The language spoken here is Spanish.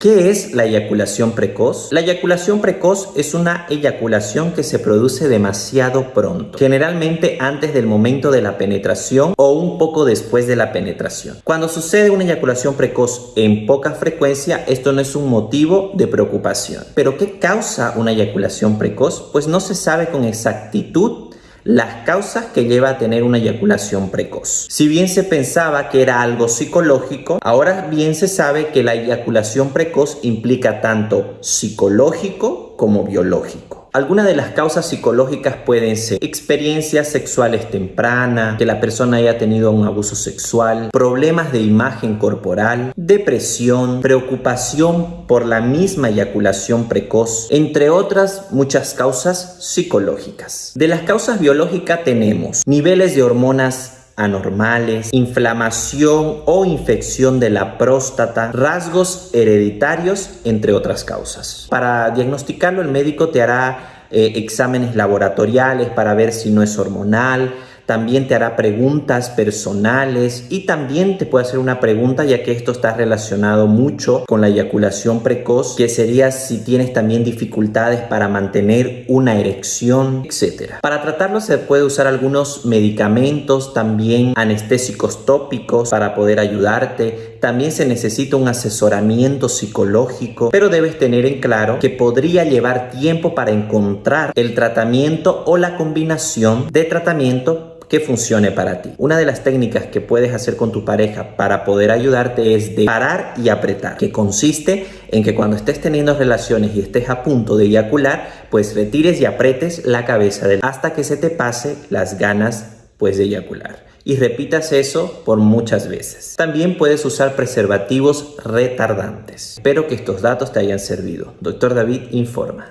¿Qué es la eyaculación precoz? La eyaculación precoz es una eyaculación que se produce demasiado pronto, generalmente antes del momento de la penetración o un poco después de la penetración. Cuando sucede una eyaculación precoz en poca frecuencia, esto no es un motivo de preocupación. ¿Pero qué causa una eyaculación precoz? Pues no se sabe con exactitud las causas que lleva a tener una eyaculación precoz. Si bien se pensaba que era algo psicológico, ahora bien se sabe que la eyaculación precoz implica tanto psicológico como biológico. Algunas de las causas psicológicas pueden ser experiencias sexuales tempranas, que la persona haya tenido un abuso sexual, problemas de imagen corporal, depresión, preocupación por la misma eyaculación precoz, entre otras muchas causas psicológicas. De las causas biológicas tenemos niveles de hormonas anormales, inflamación o infección de la próstata, rasgos hereditarios, entre otras causas. Para diagnosticarlo, el médico te hará eh, exámenes laboratoriales para ver si no es hormonal, también te hará preguntas personales y también te puede hacer una pregunta ya que esto está relacionado mucho con la eyaculación precoz, que sería si tienes también dificultades para mantener una erección, etc. Para tratarlo se puede usar algunos medicamentos, también anestésicos tópicos para poder ayudarte. También se necesita un asesoramiento psicológico, pero debes tener en claro que podría llevar tiempo para encontrar el tratamiento o la combinación de tratamiento que funcione para ti. Una de las técnicas que puedes hacer con tu pareja para poder ayudarte es de parar y apretar, que consiste en que cuando estés teniendo relaciones y estés a punto de eyacular, pues retires y apretes la cabeza del hasta que se te pase las ganas pues de eyacular y repitas eso por muchas veces. También puedes usar preservativos retardantes. Espero que estos datos te hayan servido. Doctor David informa.